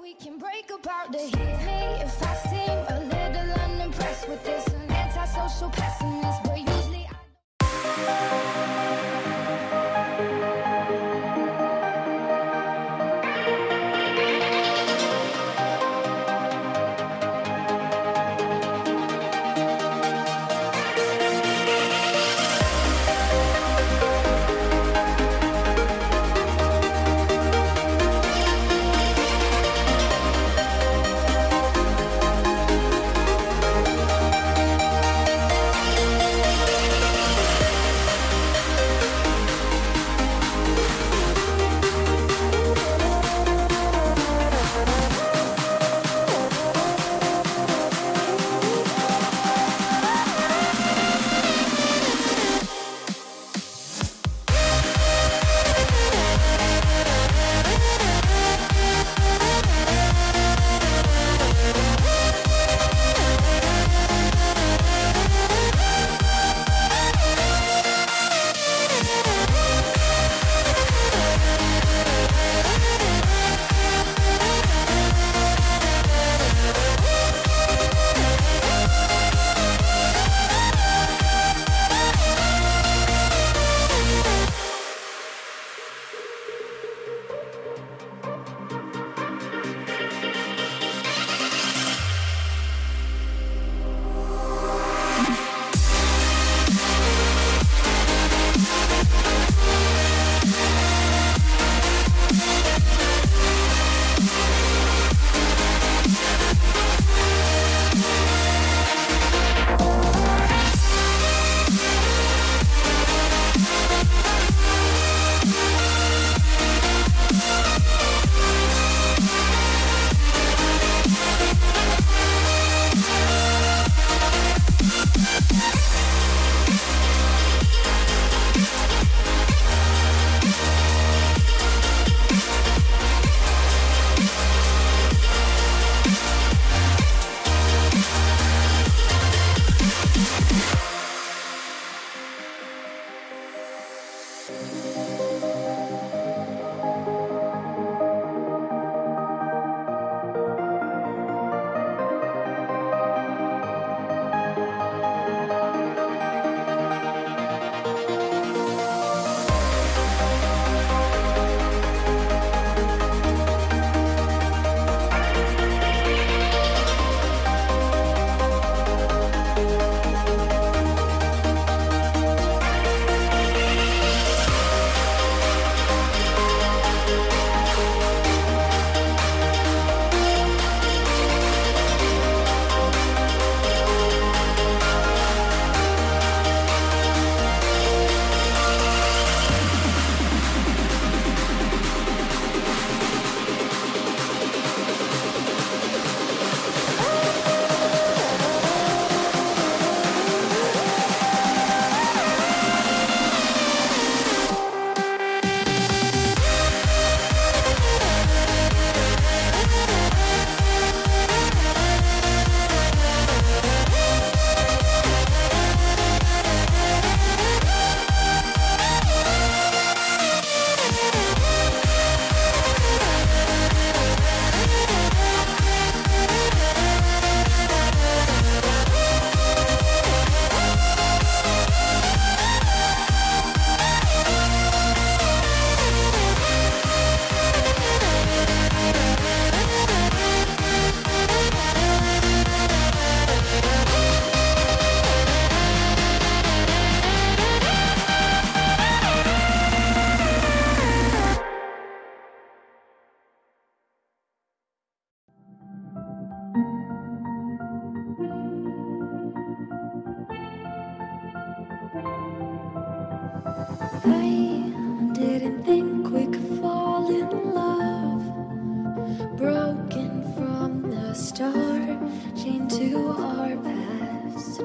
we can break apart to hit me if I seem a little unimpressed with this. An antisocial pessimist, but usually I think fall in love. Broken from the start, chained to our past.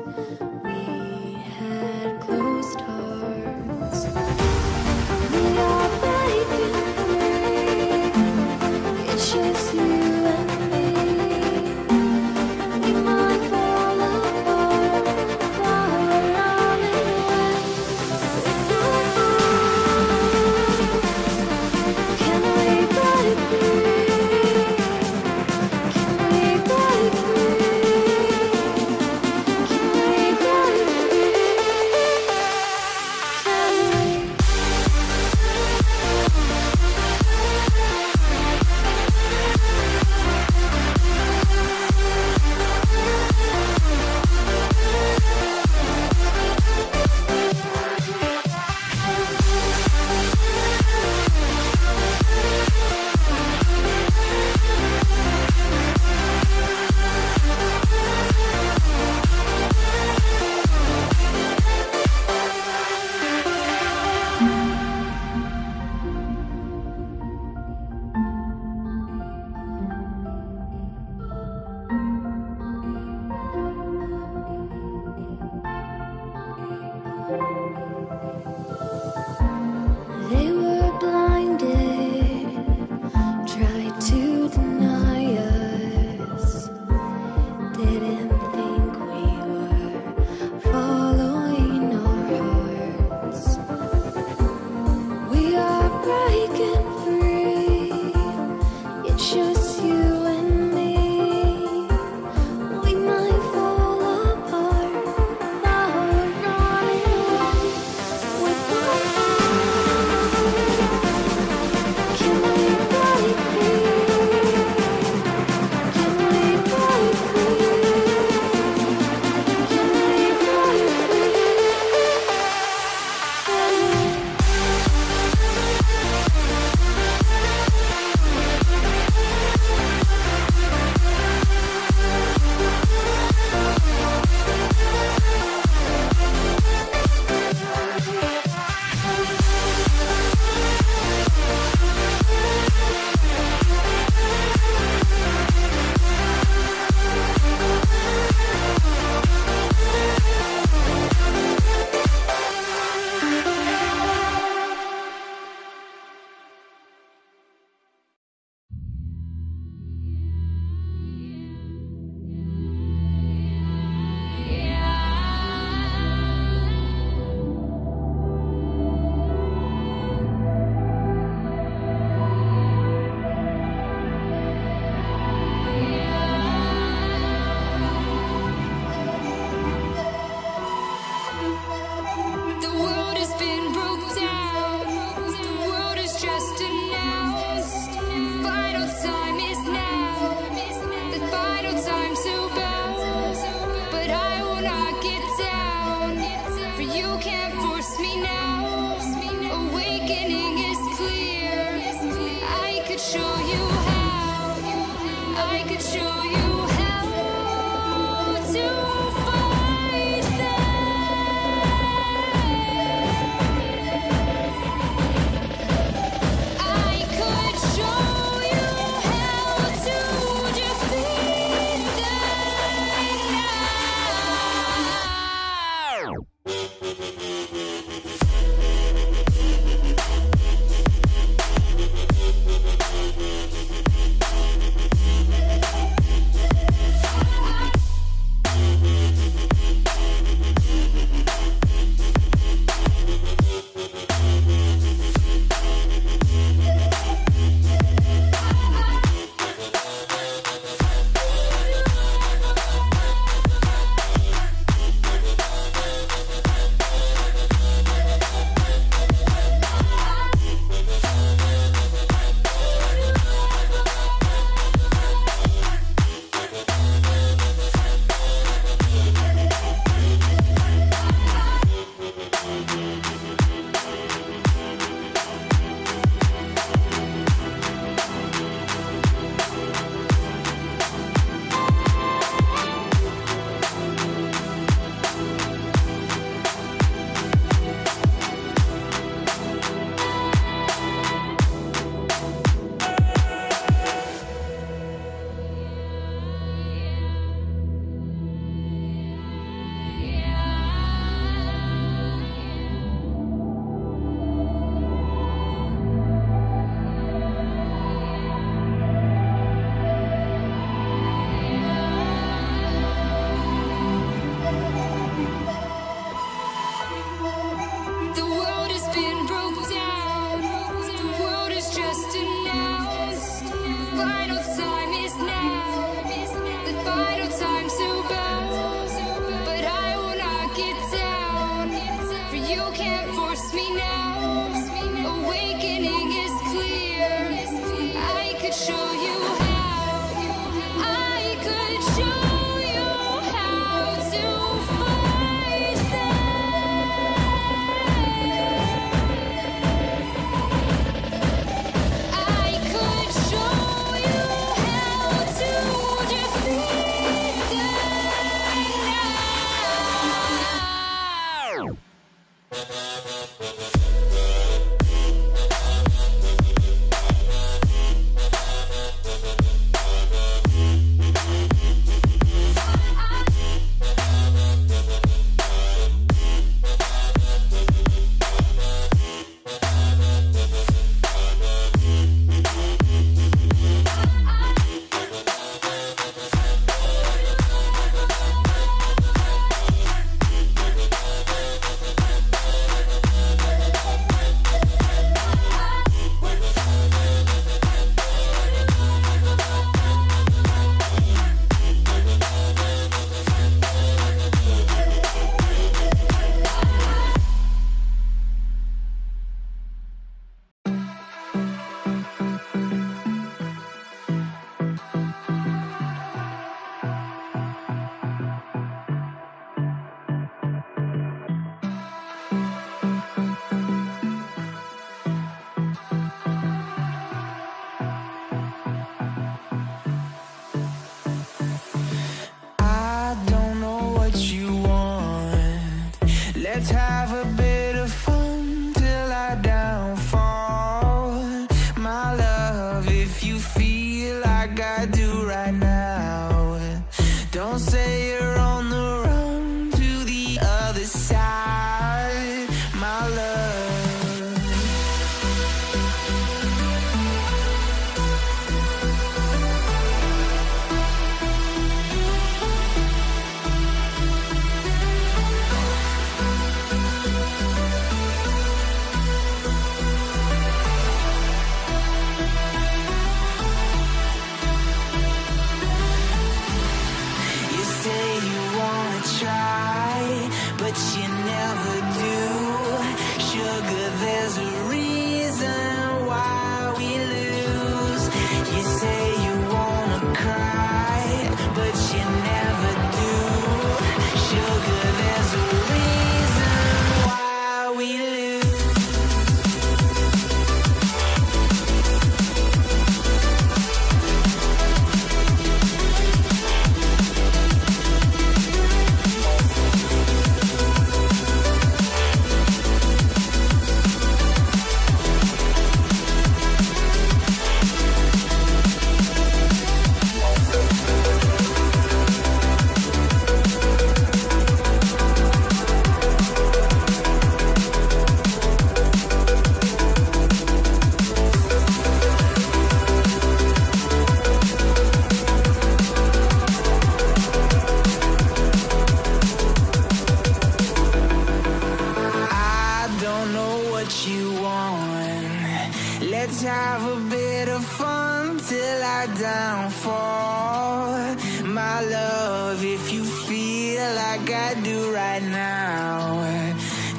have a bit of fun till I downfall. My love, if you feel like I do right now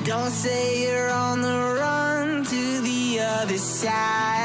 Don't say you're on the run to the other side.